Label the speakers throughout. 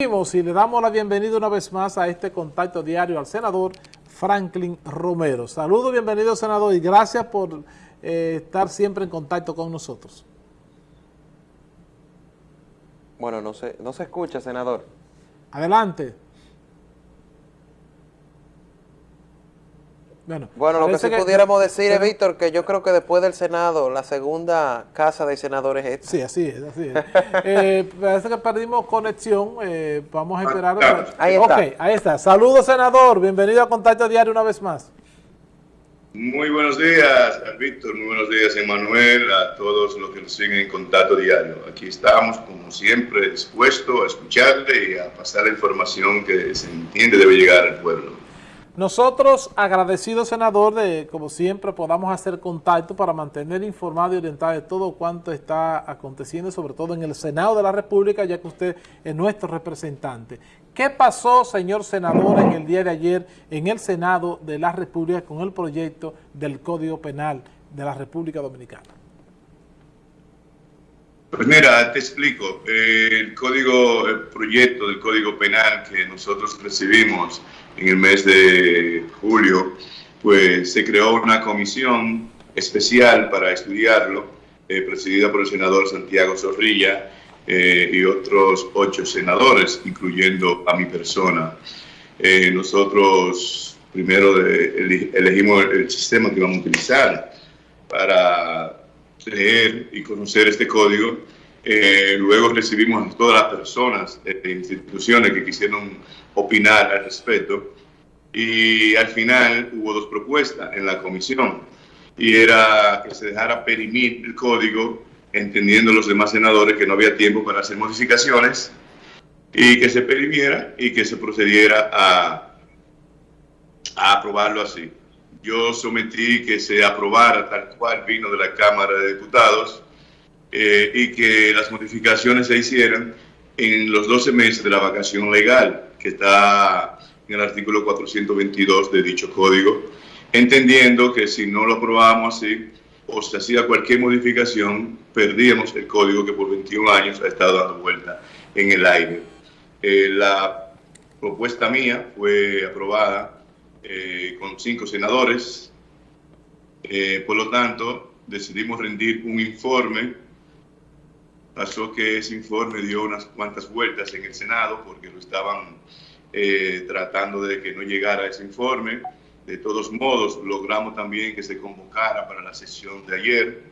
Speaker 1: y le damos la bienvenida una vez más a este contacto diario al senador Franklin Romero. Saludos, bienvenido senador y gracias por eh, estar siempre en contacto con nosotros.
Speaker 2: Bueno, no se, no se escucha, senador.
Speaker 1: Adelante.
Speaker 2: Bueno, lo que sí pudiéramos decir es, Víctor, que yo creo que después del Senado, la segunda casa de senadores es esta.
Speaker 1: Sí, así es, así es. eh, parece que perdimos conexión, eh, vamos a esperar.
Speaker 2: Ahí está.
Speaker 1: Ok, ahí está. Saludos, senador, bienvenido a Contacto Diario una vez más.
Speaker 3: Muy buenos días, Víctor, muy buenos días, Emanuel, a todos los que nos siguen en Contacto Diario. Aquí estamos, como siempre, dispuestos a escucharle y a pasar la información que se entiende debe llegar al pueblo.
Speaker 1: Nosotros, agradecidos, senador, de como siempre podamos hacer contacto para mantener informado y orientado de todo cuanto está aconteciendo, sobre todo en el Senado de la República, ya que usted es nuestro representante. ¿Qué pasó, señor senador, en el día de ayer en el Senado de la República con el proyecto del Código Penal de la República Dominicana?
Speaker 3: Pues mira, te explico. El código, el proyecto del Código Penal que nosotros recibimos en el mes de julio, pues se creó una comisión especial para estudiarlo, eh, presidida por el senador Santiago Zorrilla eh, y otros ocho senadores, incluyendo a mi persona. Eh, nosotros primero elegimos el sistema que vamos a utilizar para leer y conocer este código. luego recibimos a todas las personas e instituciones que quisieron opinar al respecto. Y al final hubo dos propuestas en la comisión. Y era que se dejara perimir el código, entendiendo los demás senadores que no había tiempo para hacer modificaciones, y que se perimiera y que se procediera a, a aprobarlo así. Yo sometí que se aprobara tal cual vino de la Cámara de Diputados eh, y que las modificaciones se hicieran en los 12 meses de la vacación legal que está en el artículo 422 de dicho código, entendiendo que si no lo aprobábamos así o se hacía cualquier modificación, perdíamos el código que por 21 años ha estado dando vuelta en el aire. Eh, la propuesta mía fue aprobada eh, con cinco senadores, eh, por lo tanto decidimos rendir un informe Pasó que ese informe dio unas cuantas vueltas en el Senado porque lo estaban eh, tratando de que no llegara ese informe. De todos modos, logramos también que se convocara para la sesión de ayer,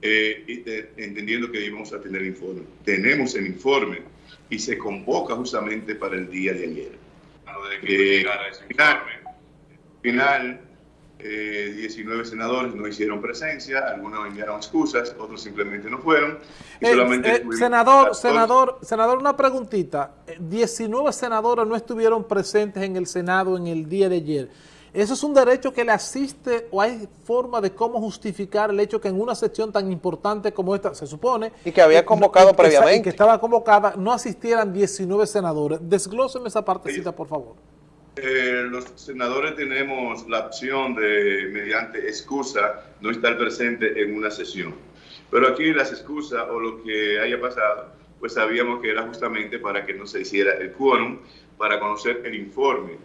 Speaker 3: eh, entendiendo que íbamos a tener el informe. Tenemos el informe y se convoca justamente para el día de ayer. De que no llegara ese informe. Final 19 eh, senadores no hicieron presencia, algunos enviaron excusas, otros simplemente no fueron.
Speaker 1: Eh, eh, senador, senador, senador, una preguntita. 19 senadores no estuvieron presentes en el Senado en el día de ayer. ¿Eso es un derecho que le asiste o hay forma de cómo justificar el hecho que en una sección tan importante como esta, se supone...
Speaker 2: Y que había convocado previamente.
Speaker 1: que estaba convocada, no asistieran 19 senadores. Desglóseme esa partecita, por favor.
Speaker 3: Eh, los senadores tenemos la opción de, mediante excusa, no estar presente en una sesión. Pero aquí las excusas o lo que haya pasado, pues sabíamos que era justamente para que no se hiciera el quórum, para conocer el informe.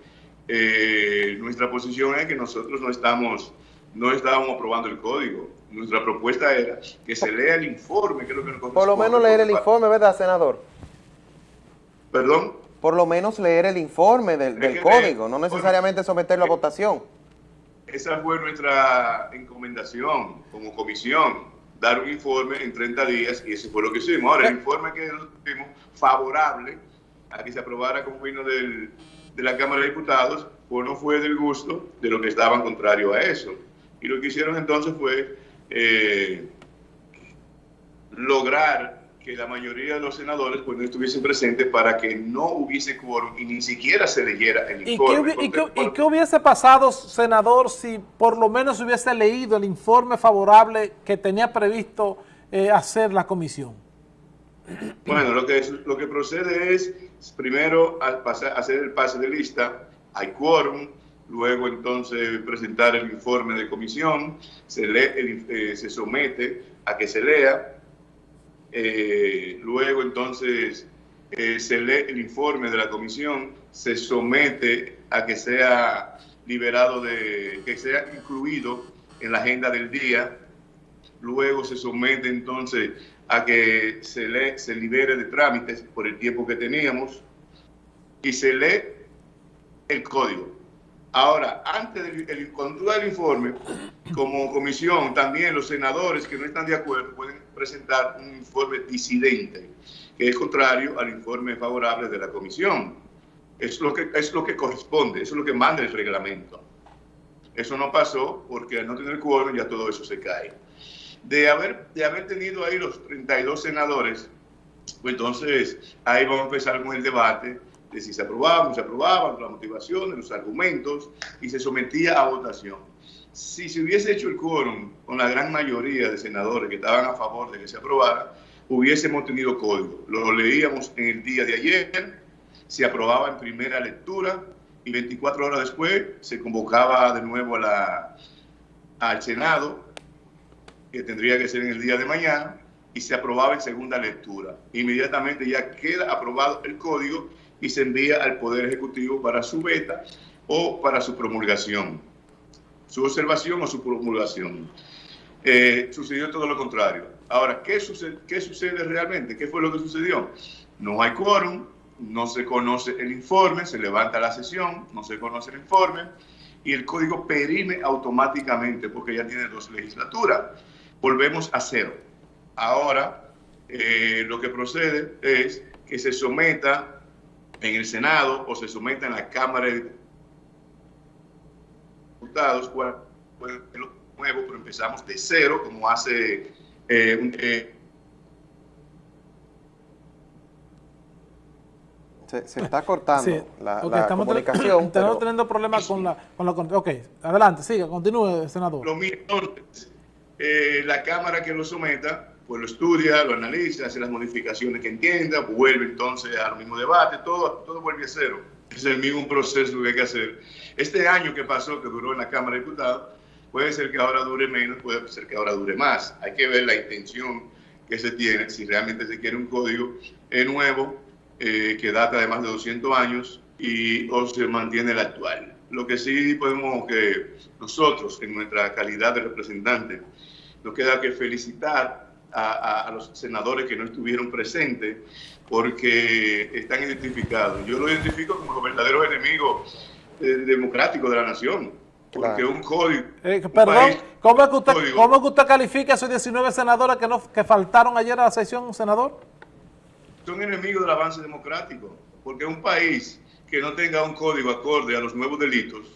Speaker 3: Eh, nuestra posición es que nosotros no estamos, no estábamos aprobando el código. Nuestra propuesta era que se lea el informe, que es lo que nos
Speaker 2: Por lo menos leer el informe, ¿verdad, senador?
Speaker 3: ¿Perdón?
Speaker 2: Por lo menos leer el informe del, código, no necesariamente someterlo a votación.
Speaker 3: Esa fue nuestra encomendación como comisión, dar un informe en 30 días y eso fue lo que hicimos. Ahora, el informe que tuvimos favorable a que se aprobara como vino de la Cámara de Diputados, pues no fue del gusto de los que estaban contrarios a eso. Y lo que hicieron entonces fue eh, lograr que la mayoría de los senadores pues, no estuviesen presentes para que no hubiese quórum y ni siquiera se leyera el informe.
Speaker 1: ¿Y qué, hubiese pasado, senador, si por lo menos hubiese leído el informe favorable que tenía previsto eh, hacer la comisión?
Speaker 3: Bueno, lo que, lo que procede es, primero, al hacer el pase de lista, hay quórum, luego entonces presentar el informe de comisión, se, lee, eh, se somete a que se lea, eh, luego entonces eh, se lee el informe de la comisión, se somete a que sea liberado de, que sea incluido en la agenda del día, luego se somete entonces a que se, lee, se libere de trámites por el tiempo que teníamos y se lee el código. Ahora, antes del cuando el informe, como comisión, también los senadores que no están de acuerdo pueden presentar un informe disidente, que es contrario al informe favorable de la comisión. Es lo que, es lo que corresponde, eso es lo que manda el reglamento. Eso no pasó porque al no tener quórum ya todo eso se cae. De haber, de haber tenido ahí los 32 senadores, pues entonces ahí vamos a empezar con el debate de si se aprobaba, no se aprobaba, las motivaciones, los argumentos, y se sometía a votación. Si se hubiese hecho el quórum con la gran mayoría de senadores que estaban a favor de que se aprobara, hubiésemos tenido código. Lo leíamos en el día de ayer, se aprobaba en primera lectura y 24 horas después se convocaba de nuevo a la, al Senado, que tendría que ser en el día de mañana, y se aprobaba en segunda lectura. Inmediatamente ya queda aprobado el código y se envía al Poder Ejecutivo para su beta o para su promulgación, su observación o su promulgación. Eh, sucedió todo lo contrario. Ahora, ¿qué sucede, ¿qué sucede realmente? ¿Qué fue lo que sucedió? No hay quórum, no se conoce el informe, se levanta la sesión, no se conoce el informe y el código perime automáticamente porque ya tiene dos legislaturas. Volvemos a cero. Ahora, eh, lo que procede es que se someta en el Senado o se someta en la Cámara de Diputados, cuál lo nuevo, pero empezamos de cero, como hace eh, un, eh,
Speaker 2: Se, se, está cortando sí, la, la
Speaker 1: estamos
Speaker 2: comunicación.
Speaker 1: Estamos pero... teniendo problemas con la, con la... Ok, adelante, siga, continúe, senador.
Speaker 3: Lo mismo, eh, la Cámara que lo someta pues lo estudia, lo analiza, hace las modificaciones que entienda, vuelve entonces al mismo debate, todo, todo vuelve a cero. Es el mismo proceso que hay que hacer. Este año que pasó, que duró en la Cámara de Diputados, puede ser que ahora dure menos, puede ser que ahora dure más. Hay que ver la intención que se tiene, si realmente se quiere un código nuevo, eh, que data de más de 200 años, y o se mantiene el actual. Lo que sí podemos que nosotros, en nuestra calidad de representante, nos queda que felicitar a, a, los senadores que no estuvieron presentes porque están identificados. Yo lo identifico como los verdaderos enemigos eh, democráticos de la nación. Porque claro. un código.
Speaker 1: Eh, un perdón, país, ¿cómo, es que usted, código, ¿cómo es que usted califica a esos 19 senadores que, no, que faltaron ayer a la sesión, senador?
Speaker 3: Son enemigos del avance democrático. Porque un país que no tenga un código acorde a los nuevos delitos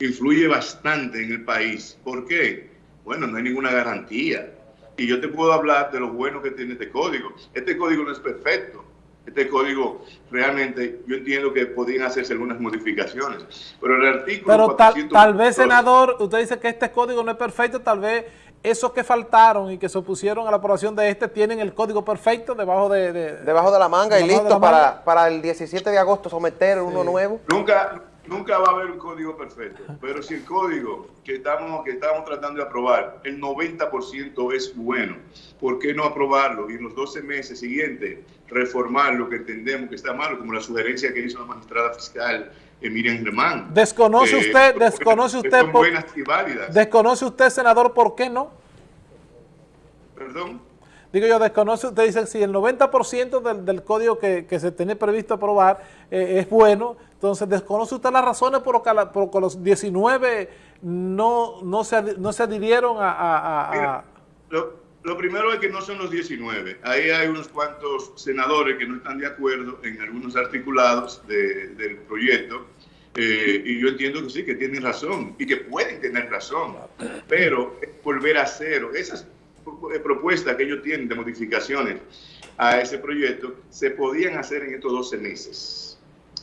Speaker 3: influye bastante en el país. ¿Por qué? Bueno, no hay ninguna garantía y yo te puedo hablar de lo bueno que tiene este código. Este código no es perfecto. Este código realmente yo entiendo que podían hacerse algunas modificaciones. Pero el artículo...
Speaker 1: Pero tal, tal vez, senador, usted dice que este código no es perfecto, tal vez esos que faltaron y que se opusieron a la aprobación de este tienen el código perfecto debajo de... de
Speaker 2: debajo de la manga y listo para, para el 17 de agosto someter sí. uno nuevo.
Speaker 3: Nunca, nunca va a haber un código perfecto, pero si el código que estamos, que estamos tratando de aprobar, el 90% es bueno, ¿por qué no aprobarlo y en los 12 meses siguientes reformar lo que entendemos que está malo, como la sugerencia que hizo la magistrada fiscal Miriam Germán?
Speaker 1: ¿Desconoce usted, eh, desconoce usted,
Speaker 3: son buenas y válidas.
Speaker 1: ¿Desconoce usted, senador, por qué no?
Speaker 3: Perdón.
Speaker 1: Digo yo, desconoce, usted dice, si el 90% del, del, código que, que, se tiene previsto aprobar eh, es bueno, entonces desconoce usted las razones por las por los 19 no, no, se, no se adhirieron a...
Speaker 3: lo, primero es que no son los 19, ahí hay unos cuantos senadores que no están de acuerdo en algunos articulados de, del proyecto, eh, y yo entiendo que sí, que tienen razón, y que pueden tener razón, pero volver a cero, esas propuestas que ellos tienen de modificaciones a ese proyecto se podían hacer en estos 12 meses.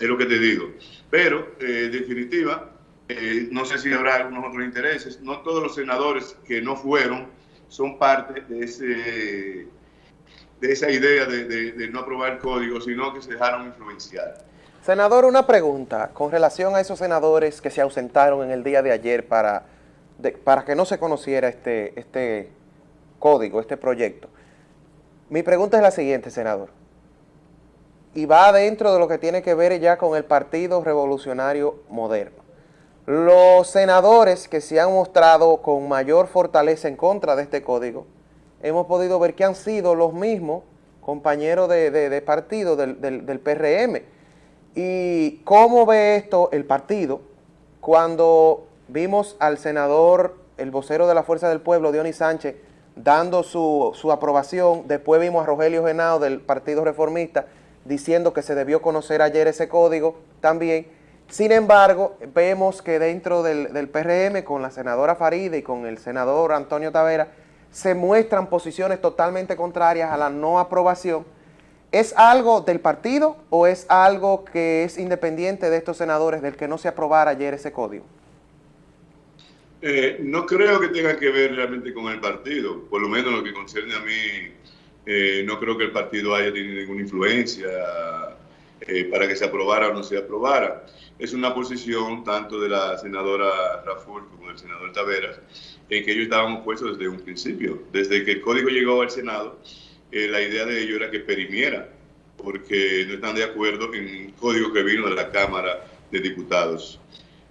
Speaker 3: Es lo que te digo. Pero, eh, en definitiva, eh, no sé si habrá algunos otros intereses. No todos los senadores que no fueron son parte de, ese, de esa idea de, no aprobar el código, sino que se dejaron influenciar.
Speaker 2: Senador, una pregunta con relación a esos senadores que se ausentaron en el día de ayer para, para que no se conociera este, este código, este proyecto. Mi pregunta es la siguiente, senador. Y va dentro de lo que tiene que ver ya con el Partido Revolucionario Moderno. Los senadores que se han mostrado con mayor fortaleza en contra de este código, hemos podido ver que han sido los mismos compañeros de, partido del, del, PRM. ¿Y cómo ve esto el partido cuando vimos al senador, el vocero de la Fuerza del Pueblo, Dionis Sánchez, dando su, su aprobación, después vimos a Rogelio Genao del Partido Reformista diciendo que se debió conocer ayer ese código también, sin embargo, vemos que dentro del, PRM, con la senadora Faride y con el senador Antonio Tavera, se muestran posiciones totalmente contrarias a la no aprobación. ¿Es algo del partido o es algo que es independiente de estos senadores del que no se aprobara ayer ese código?
Speaker 3: Eh, no creo que tenga que ver realmente con el partido, por lo menos lo que concierne a mí, eh, no creo que el partido haya tenido ninguna influencia eh, para que se aprobara o no se aprobara. Es una posición tanto de la senadora Raful como del senador Taveras, en que ellos estaban opuestos desde un principio. Desde que el código llegó al Senado, eh, la idea de ellos era que perimiera, porque no están de acuerdo en un código que vino de la Cámara de Diputados.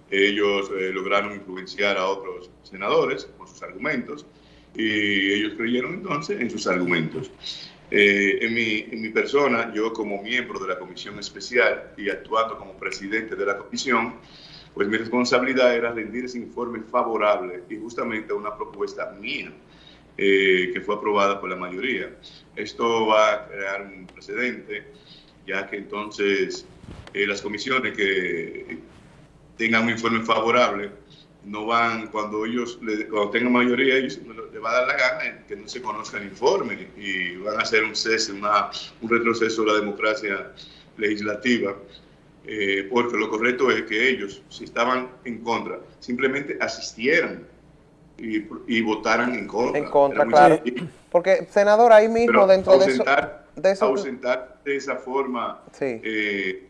Speaker 3: Ellos lograron influenciar a otros senadores con sus argumentos y ellos creyeron entonces en sus argumentos. Eh, en, mi, en mi persona, yo como miembro de la comisión especial y actuando como presidente de la comisión, pues mi responsabilidad era rendir ese informe favorable y justamente una propuesta mía eh, que fue aprobada por la mayoría. Esto va a crear un precedente, ya que entonces eh, las comisiones que tengan un informe favorable no van, cuando ellos, cuando tengan mayoría, ellos les va a dar la gana que no se conozca el informe y van a hacer un cese, una, un retroceso de la democracia legislativa, eh, porque lo correcto es que ellos, si estaban en contra, simplemente asistieran y, y votaran en contra.
Speaker 2: En contra, claro. Porque, senador, ahí mismo dentro de eso...
Speaker 3: De. Ausentar de esa forma... Eh,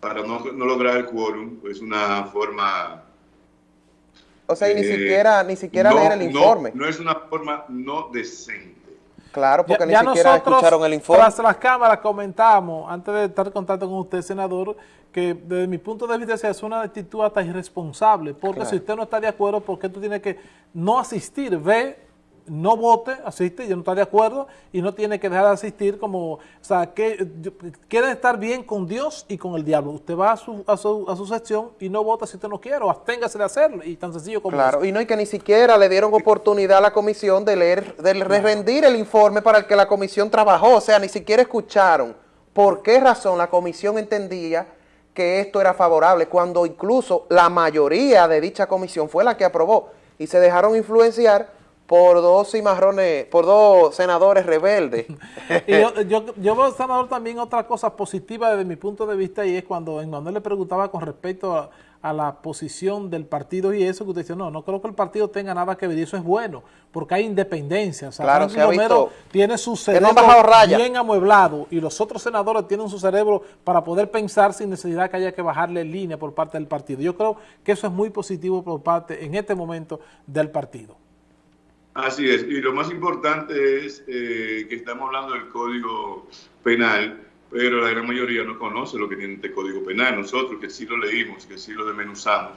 Speaker 3: para no, no, lograr el quórum, es una forma
Speaker 2: o sea, y ni eh, siquiera, ni siquiera leer el informe.
Speaker 3: No, es una forma no decente.
Speaker 2: Claro, porque ni siquiera escucharon el informe.
Speaker 1: Tras las cámaras comentamos, antes de estar en contacto con usted, senador, que desde mi punto de vista es una actitud hasta irresponsable, porque si usted no está de acuerdo, ¿por qué tú tienes que no asistir? Ve no vote, asiste, yo no estoy de acuerdo, y no tiene que dejar de asistir como, o sea, que quiere estar bien con Dios y con el diablo. Usted va a su, a su, a su sección y no vota si usted no quiere, o absténgase de hacerlo, y tan sencillo como
Speaker 2: Claro, y no, y que ni siquiera le dieron oportunidad a la comisión de leer, de rendir el informe para el que la comisión trabajó, o sea, ni siquiera escucharon por qué razón la comisión entendía que esto era favorable, cuando incluso la mayoría de dicha comisión fue la que aprobó, y se dejaron influenciar por dos cimarrones, por dos senadores rebeldes.
Speaker 1: y yo, yo, yo, veo, senador, también otra cosa positiva desde mi punto de vista y es cuando Manuel le preguntaba con respecto a, la posición del partido y eso que usted dice, no, no creo que el partido tenga nada que ver y eso es bueno, porque hay independencia. O sea,
Speaker 2: claro, se ha visto
Speaker 1: tiene su cerebro bien amueblado y los otros senadores tienen su cerebro para poder pensar sin necesidad que haya que bajarle línea por parte del partido. Yo creo que eso es muy positivo por parte, en este momento, del partido.
Speaker 3: Así es, y lo más importante es eh, que estamos hablando del Código Penal, pero la gran mayoría no conoce lo que tiene este Código Penal. Nosotros que sí lo leímos, que sí lo desmenuzamos,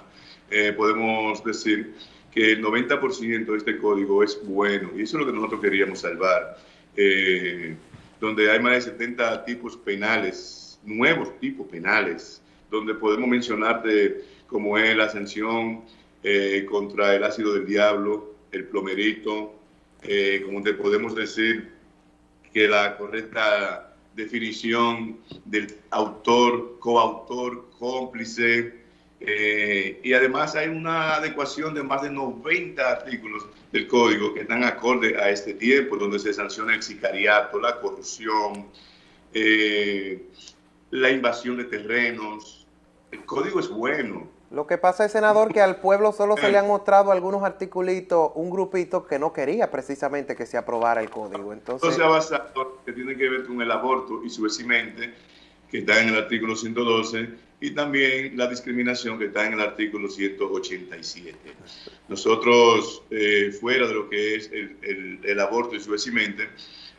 Speaker 3: eh, podemos decir que el 90% de este código es bueno, y eso es lo que nosotros queríamos salvar, eh, donde hay más de 70 tipos penales, nuevos tipos penales, donde podemos mencionarte como es la sanción contra el ácido del diablo, el plomerito, eh, como te podemos decir que la correcta definición del autor, coautor, cómplice, eh, y además hay una adecuación de más de 90 artículos del código que están acorde a este tiempo, donde se sanciona el sicariato, la corrupción, eh, la invasión de terrenos. El código es bueno,
Speaker 2: lo que pasa es, senador, que al pueblo solo se le han mostrado algunos articulitos, un grupito que no quería precisamente que se aprobara el código. Entonces,
Speaker 3: basado que tiene que ver con el aborto y su que que está en el artículo 112, y también la discriminación que está en el artículo 187. Nosotros, eh, fuera de lo que es el, el, el aborto y su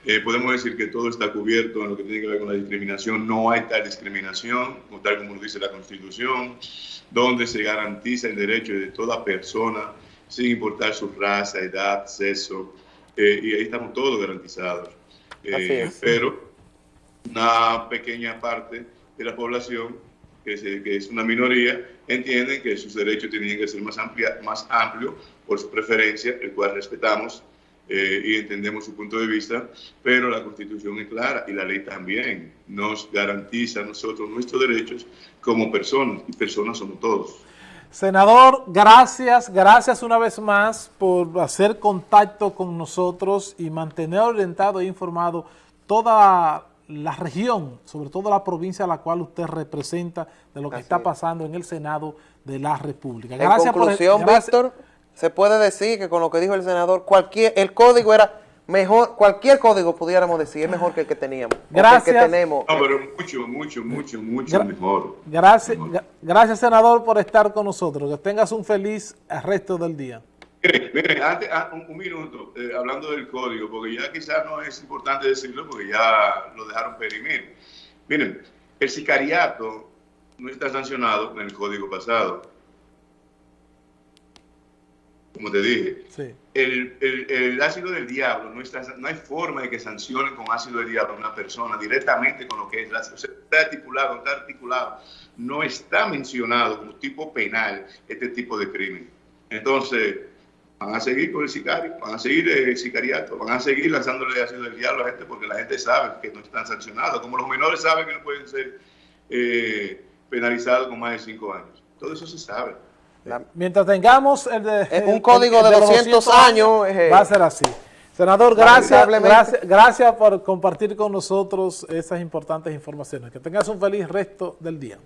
Speaker 3: eh, podemos decir que todo está cubierto en lo que tiene que ver con la discriminación. No hay tal discriminación, tal como lo dice la Constitución, donde se garantiza el derecho de toda persona, sin importar su raza, edad, sexo, eh, y ahí estamos todos garantizados. Eh, pero una pequeña parte de la población, que es, una minoría, entiende que sus derechos tienen que ser más, amplia, más amplios por su preferencia, el cual respetamos eh, y entendemos su punto de vista, pero la Constitución es clara y la ley también nos garantiza nosotros nuestros derechos como personas, y personas somos todos.
Speaker 1: Senador, gracias, gracias una vez más por hacer contacto con nosotros y mantener orientado e informado toda la región, sobre todo la provincia a la cual usted representa, de lo que Así está pasando en el Senado de la República.
Speaker 2: Gracias en conclusión, por, gracias, Víctor, se puede decir que con lo que dijo el senador, cualquier el código era mejor, cualquier código pudiéramos decir, es mejor que el que teníamos.
Speaker 1: Gracias.
Speaker 2: El que tenemos.
Speaker 3: No, pero mucho, mucho, mucho, mucho
Speaker 1: Gra
Speaker 3: mejor.
Speaker 1: Gracias, mejor. gracias, senador, por estar con nosotros. Que tengas un feliz resto del día.
Speaker 3: Miren, miren antes, ah, un, un, minuto, eh, hablando del código, porque ya quizás no es importante decirlo, porque ya lo dejaron perimir. Miren, el sicariato no está sancionado en el código pasado como te dije.
Speaker 1: Sí.
Speaker 3: El, el, el, ácido del diablo, no, está, no hay forma de que sancionen con ácido del diablo a una persona directamente con lo que es, la, o sea, está articulado, está articulado, no está mencionado como tipo penal este tipo de crimen. Entonces, van a seguir con el sicario, van a seguir el sicariato, van a seguir lanzándole ácido del diablo a la gente porque la gente sabe que no están sancionados, como los menores saben que no pueden ser eh, penalizados con más de cinco años. Todo eso se sabe.
Speaker 1: La, Mientras tengamos el de,
Speaker 2: un el, código el, de, 200 200 años,
Speaker 1: eh, va a ser así. Senador, gracias, gracias, gracias por compartir con nosotros esas importantes informaciones. Que tengas un feliz resto del día.